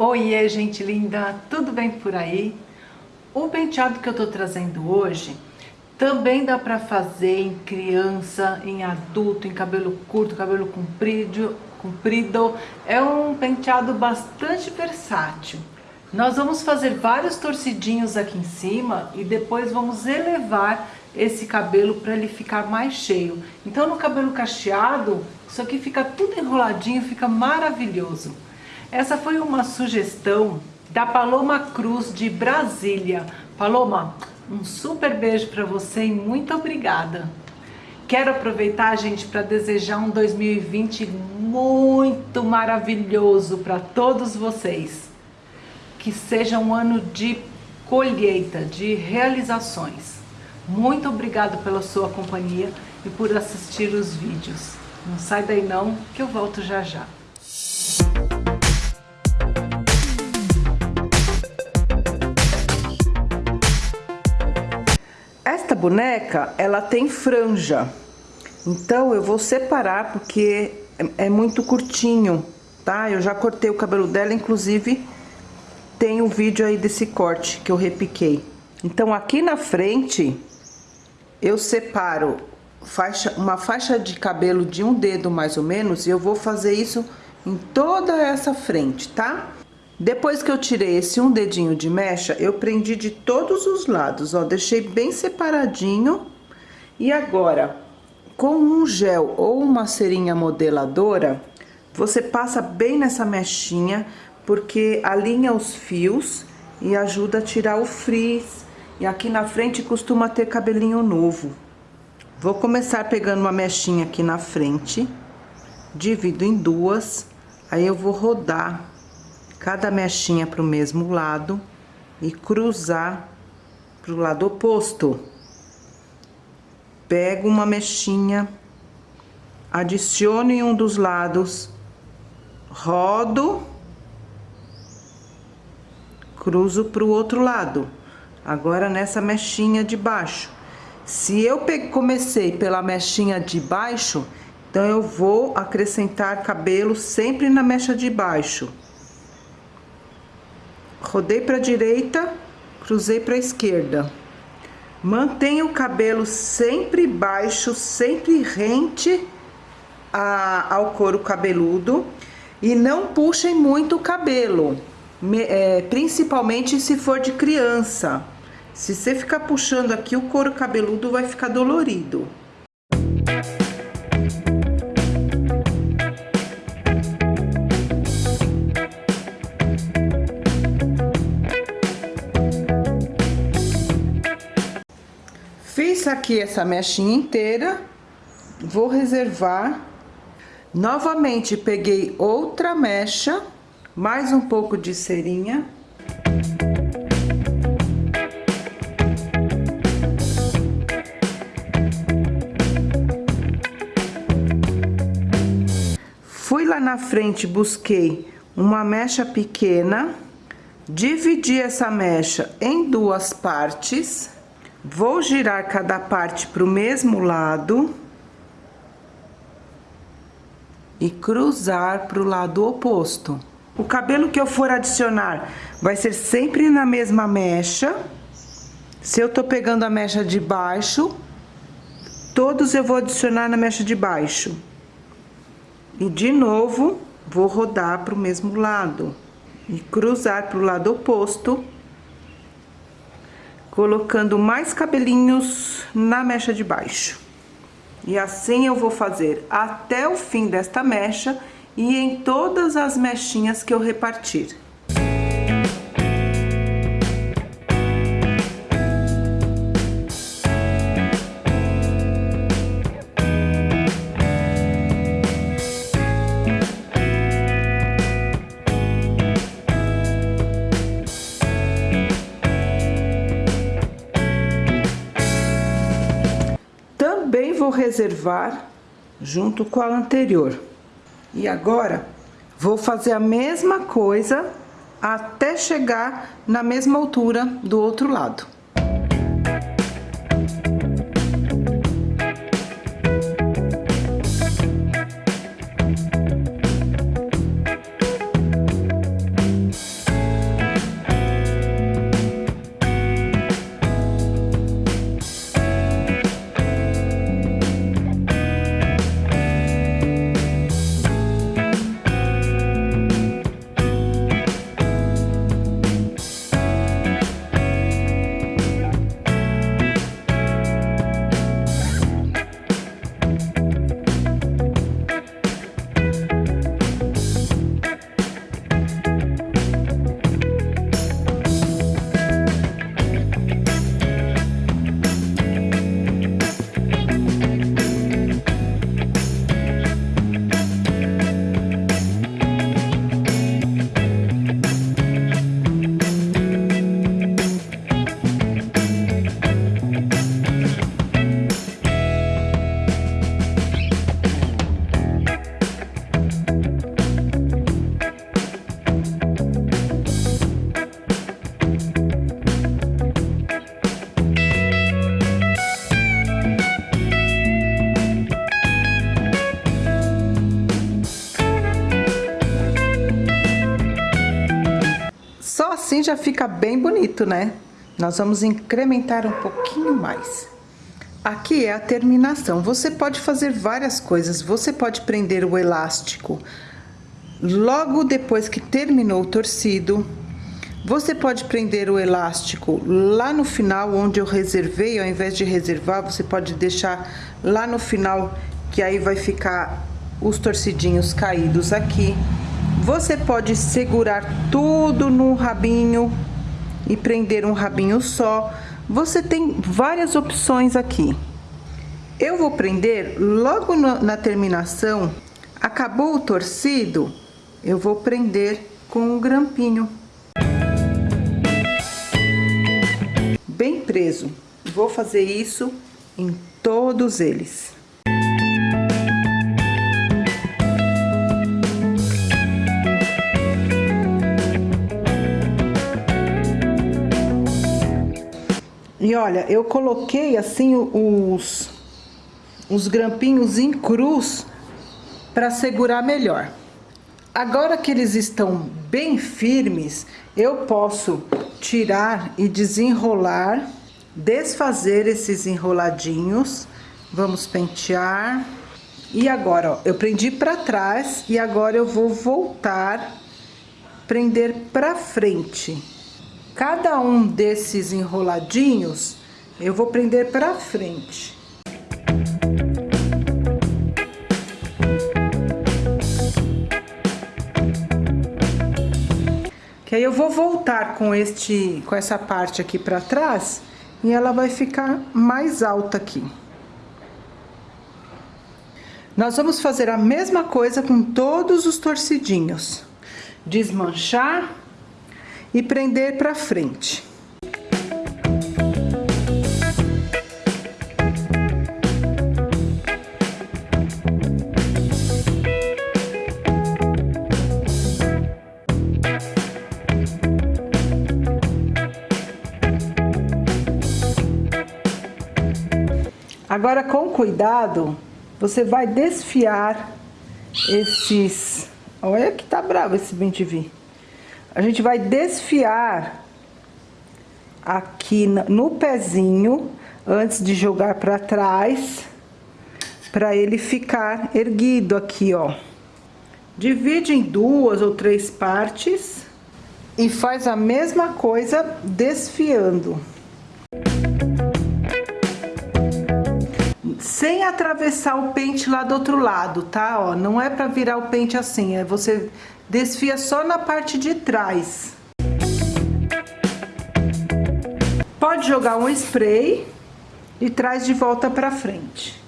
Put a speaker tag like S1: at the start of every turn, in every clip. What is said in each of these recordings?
S1: Oiê, gente linda, tudo bem por aí? O penteado que eu tô trazendo hoje também dá pra fazer em criança, em adulto, em cabelo curto, cabelo comprido, comprido. É um penteado bastante versátil. Nós vamos fazer vários torcidinhos aqui em cima e depois vamos elevar esse cabelo para ele ficar mais cheio. Então no cabelo cacheado, isso aqui fica tudo enroladinho, fica maravilhoso. Essa foi uma sugestão da Paloma Cruz de Brasília. Paloma, um super beijo para você e muito obrigada. Quero aproveitar, gente, para desejar um 2020 muito maravilhoso para todos vocês que seja um ano de colheita, de realizações. Muito obrigado pela sua companhia e por assistir os vídeos. Não sai daí não, que eu volto já já. Boneca, ela tem franja. Então eu vou separar porque é, é muito curtinho, tá? Eu já cortei o cabelo dela, inclusive tem o um vídeo aí desse corte que eu repiquei. Então aqui na frente eu separo faixa, uma faixa de cabelo de um dedo mais ou menos e eu vou fazer isso em toda essa frente, tá? Depois que eu tirei esse um dedinho de mecha, eu prendi de todos os lados, ó, deixei bem separadinho. E agora, com um gel ou uma cerinha modeladora, você passa bem nessa mechinha porque alinha os fios e ajuda a tirar o frizz. E aqui na frente costuma ter cabelinho novo. Vou começar pegando uma mechinha aqui na frente, divido em duas, aí eu vou rodar cada mechinha para o mesmo lado e cruzar para o lado oposto. Pego uma mechinha, adiciono em um dos lados, rodo cruzo para o outro lado. Agora nessa mechinha de baixo. Se eu comecei pela mechinha de baixo, então eu vou acrescentar cabelo sempre na mecha de baixo. Rodei para a direita, cruzei para a esquerda. Mantenha o cabelo sempre baixo, sempre rente a, ao couro cabeludo e não puxem muito o cabelo é, principalmente se for de criança. Se você ficar puxando aqui, o couro cabeludo vai ficar dolorido. Aqui essa mechinha inteira, vou reservar. Novamente peguei outra mecha mais um pouco de cerinha. Fui lá na frente, busquei uma mecha pequena, dividi essa mecha em duas partes, vou girar cada parte para o mesmo lado e cruzar para o lado oposto. O cabelo que eu for adicionar vai ser sempre na mesma mecha. Se eu tô pegando a mecha de baixo, todos eu vou adicionar na mecha de baixo. E de novo, vou rodar para o mesmo lado. E cruzar para o lado oposto. Colocando mais cabelinhos na mecha de baixo. E assim eu vou fazer até o fim desta mecha e em todas as mechinhas que eu repartir. Também vou reservar junto com a anterior. E agora, vou fazer a mesma coisa até chegar na mesma altura do outro lado. Assim já fica bem bonito, né? Nós vamos incrementar um pouquinho mais. Aqui é a terminação. Você pode fazer várias coisas. Você pode prender o elástico logo depois que terminou o torcido. Você pode prender o elástico lá no final, onde eu reservei, ao invés de reservar, você pode deixar lá no final, que aí vai ficar os torcidinhos caídos aqui. Você pode segurar tudo no rabinho e prender um rabinho só. Você tem várias opções aqui. Eu vou prender logo na terminação, acabou o torcido, eu vou prender com um grampinho. Bem preso. Vou fazer isso em todos eles. E olha, eu coloquei assim os, os grampinhos em cruz para segurar melhor. Agora que eles estão bem firmes, eu posso tirar e desenrolar, desfazer esses enroladinhos. Vamos pentear. E agora, ó, eu prendi para trás e agora eu vou voltar, prender para frente. Cada um desses enroladinhos, eu vou prender para frente. Que aí eu vou voltar com este, com essa parte aqui para trás e ela vai ficar mais alta aqui. Nós vamos fazer a mesma coisa com todos os torcidinhos. Desmanchar e prender para frente. Agora, com cuidado, você vai desfiar esses... Olha que tá bravo esse bem vir a gente vai desfiar aqui no pezinho antes de jogar para trás, para ele ficar erguido aqui, ó. Divide em duas ou três partes e faz a mesma coisa desfiando. Sem atravessar o pente lá do outro lado, tá? Ó, não é para virar o pente assim, é você desfia só na parte de trás. Pode jogar um spray e traz de volta para frente.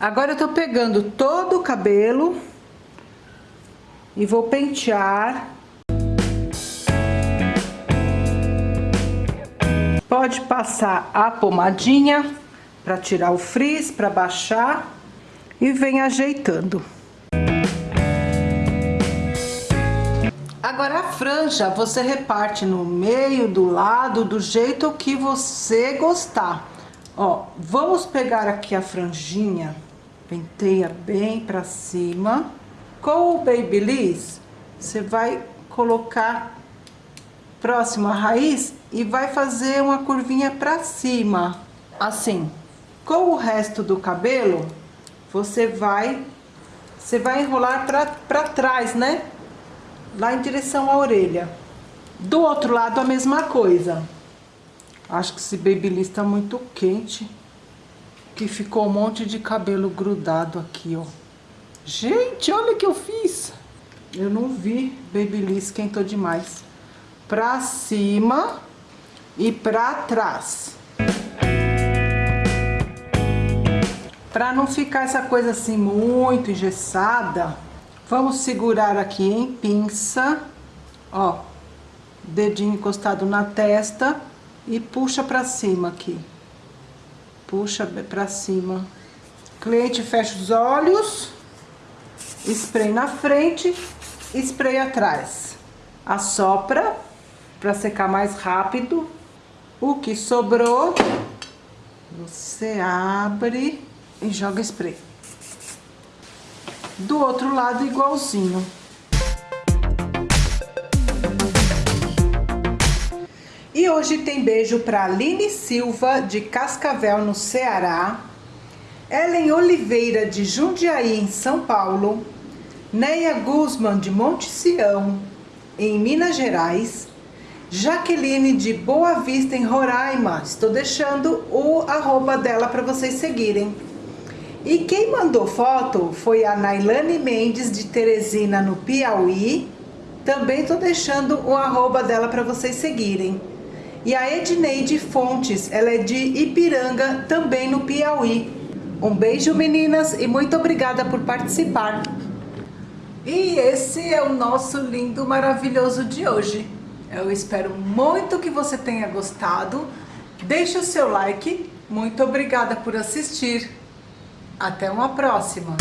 S1: Agora eu tô pegando todo o cabelo e vou pentear Pode passar a pomadinha para tirar o frizz, para baixar e vem ajeitando. Agora a franja você reparte no meio, do lado, do jeito que você gostar. Ó, vamos pegar aqui a franjinha, penteia bem pra cima. Com o Babyliss, você vai colocar próximo à raiz e vai fazer uma curvinha pra cima, assim. Com o resto do cabelo, você vai, você vai enrolar pra trás, né? Lá em direção à orelha. Do outro lado, a mesma coisa. Acho que esse babyliss tá muito quente. Que ficou um monte de cabelo grudado aqui, ó. Gente, olha o que eu fiz. Eu não vi babyliss, esquentou demais pra cima e pra trás. Pra não ficar essa coisa assim muito engessada, vamos segurar aqui em pinça, ó, dedinho encostado na testa e puxa pra cima aqui. Puxa pra cima. Cliente fecha os olhos, spray na frente, spray atrás. Assopra para secar mais rápido O que sobrou, você abre e joga spray. Do outro lado, igualzinho. E hoje tem beijo para Aline Silva, de Cascavel, no Ceará. Ellen Oliveira, de Jundiaí, em São Paulo. Neia Guzman, de Monte Sião, em Minas Gerais. Jaqueline de Boa Vista, em Roraima. Estou deixando o arroba dela para vocês seguirem. E quem mandou foto foi a Nailane Mendes, de Teresina, no Piauí. Também estou deixando o arroba dela para vocês seguirem. E a Edneide Fontes, ela é de Ipiranga, também no Piauí. Um beijo, meninas, e muito obrigada por participar. E esse é o nosso lindo, maravilhoso de hoje. Eu espero muito que você tenha gostado. Deixe o seu like. Muito obrigada por assistir. Até uma próxima.